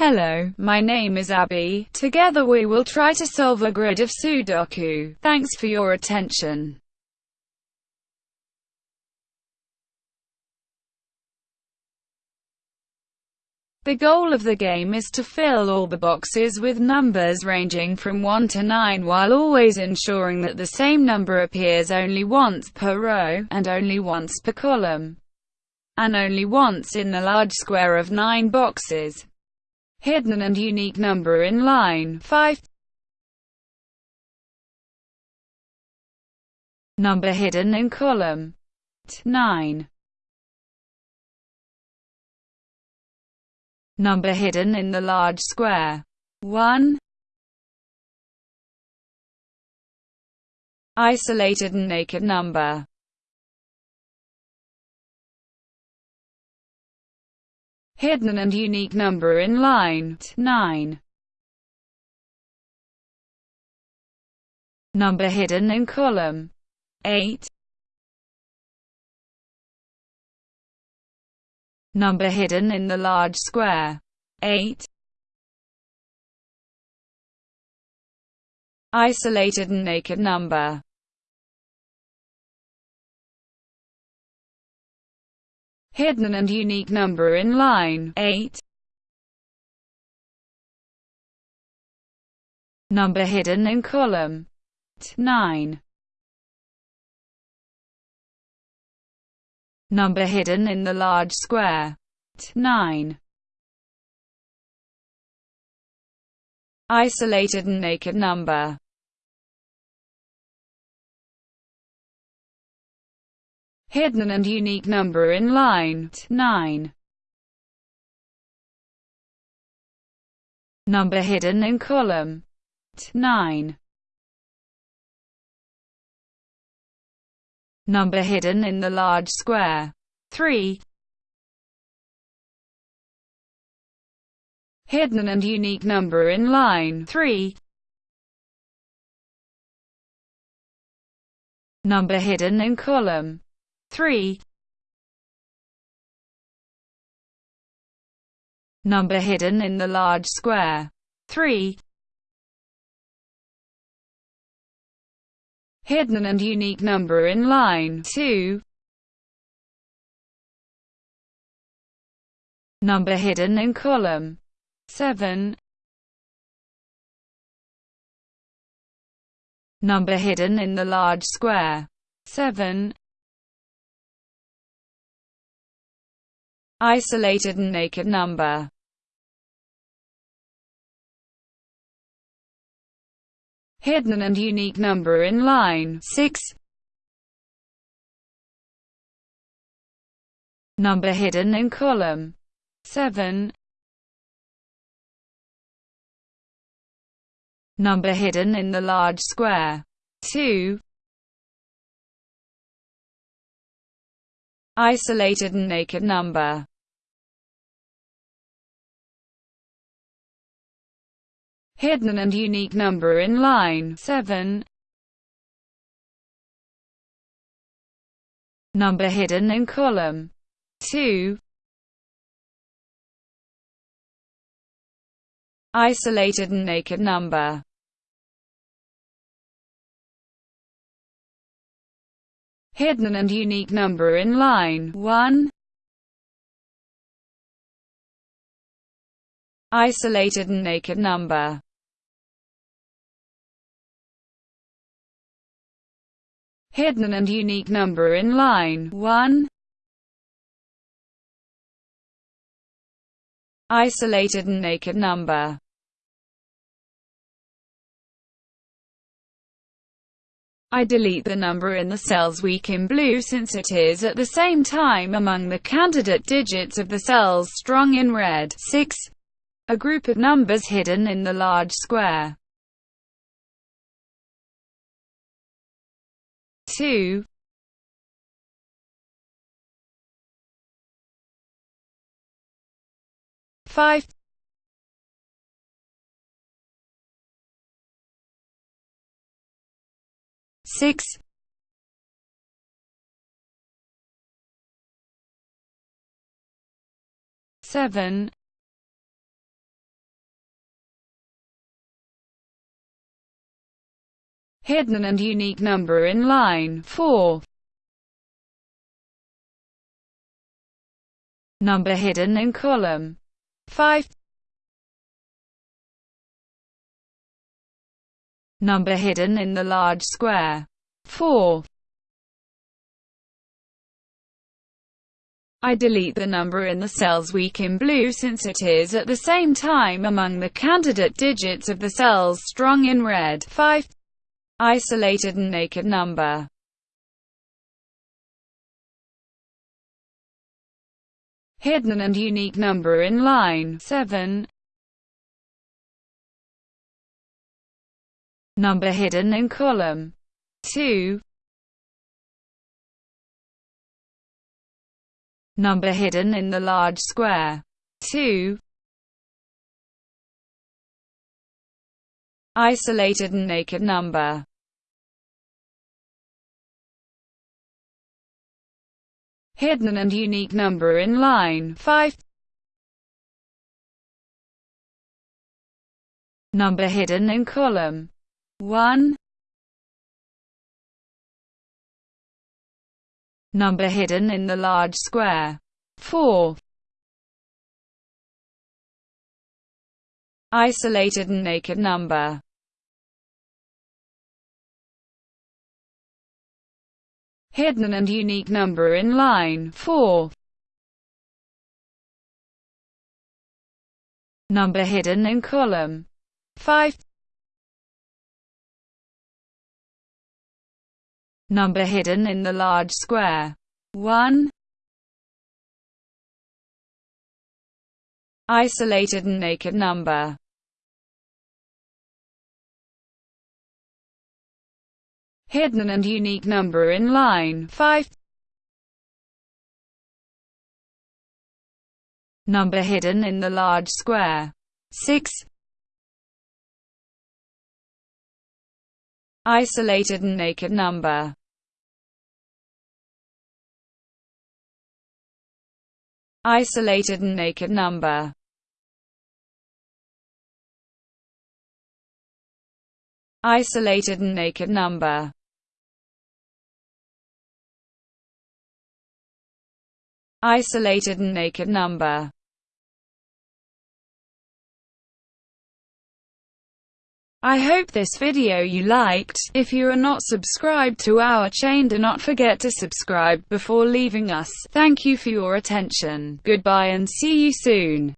Hello, my name is Abby. Together we will try to solve a grid of Sudoku. Thanks for your attention. The goal of the game is to fill all the boxes with numbers ranging from 1 to 9 while always ensuring that the same number appears only once per row, and only once per column, and only once in the large square of 9 boxes. Hidden and unique number in line 5 Number hidden in column 9 Number hidden in the large square. 1. Isolated and naked number. Hidden and unique number in line 9. Number hidden in column 8. Number hidden in the large square. 8. Isolated and naked number. Hidden and unique number in line 8. Number hidden in column 9. Number hidden in the large square. 9. Isolated and naked number. Hidden and unique number in line 9. Number hidden in column 9. Number hidden in the large square. 3. Hidden and unique number in line 3. Number hidden in column 3. Number hidden in the large square 3. hidden and unique number in line 2. Number hidden in column 7. Number hidden in the large square 7. Isolated and naked number hidden and unique number in line 6. Number hidden in column 7. Number hidden in the large square 2. Isolated and naked number hidden and unique number in line 7. Number hidden in column 2. Isolated and naked number hidden and unique number in line 1. Isolated and naked number hidden and unique number in line 1. Isolated and naked number I delete the number in the cells weak in blue since it is at the same time among the candidate digits of the cells strong in red. 6. A group of numbers hidden in the large square. 2 5 6 7 hidden and unique number in line 4. Number hidden in column 5. Number hidden in the large square 4. I delete the number in the cells weak in blue since it is at the same time among the candidate digits of the cells strong in red 5 isolated and naked number. Hidden and unique number in line 7. Number hidden in column 2. Number hidden in the large square 2. Isolated and naked number hidden and unique number in line 5. Number hidden in column 1. Number hidden in the large square 4. Isolated and naked number hidden and unique number in line 4. Number hidden in column 5. Number hidden in the large square 1. Isolated and naked number hidden and unique number in line 5. Number hidden in the large square 6. Isolated and naked number Isolated and naked number Isolated and naked number isolated and naked number. I hope this video you liked. If you are not subscribed to our chain do not forget to subscribe before leaving us. Thank you for your attention. Goodbye and see you soon.